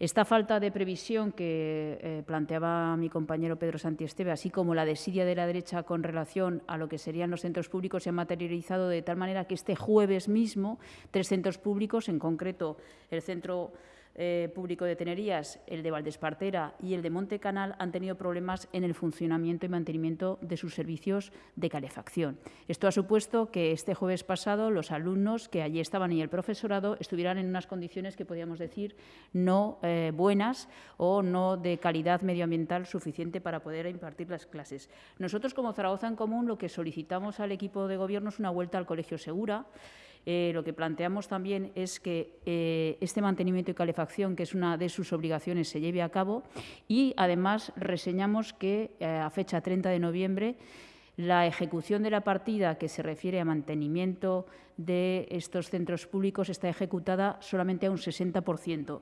Esta falta de previsión que eh, planteaba mi compañero Pedro Santiesteve, así como la desidia de la derecha con relación a lo que serían los centros públicos, se ha materializado de tal manera que este jueves mismo tres centros públicos, en concreto el Centro eh, Público de Tenerías, el de Valdespartera y el de Monte Canal han tenido problemas en el funcionamiento y mantenimiento de sus servicios de calefacción. Esto ha supuesto que este jueves pasado los alumnos que allí estaban y el profesorado estuvieran en unas condiciones que podríamos decir no eh, buenas o no de calidad medioambiental suficiente para poder impartir las clases. Nosotros, como Zaragoza en Común, lo que solicitamos al equipo de gobierno es una vuelta al colegio segura eh, lo que planteamos también es que eh, este mantenimiento y calefacción, que es una de sus obligaciones, se lleve a cabo y, además, reseñamos que, eh, a fecha 30 de noviembre, la ejecución de la partida que se refiere a mantenimiento de estos centros públicos está ejecutada solamente a un 60%.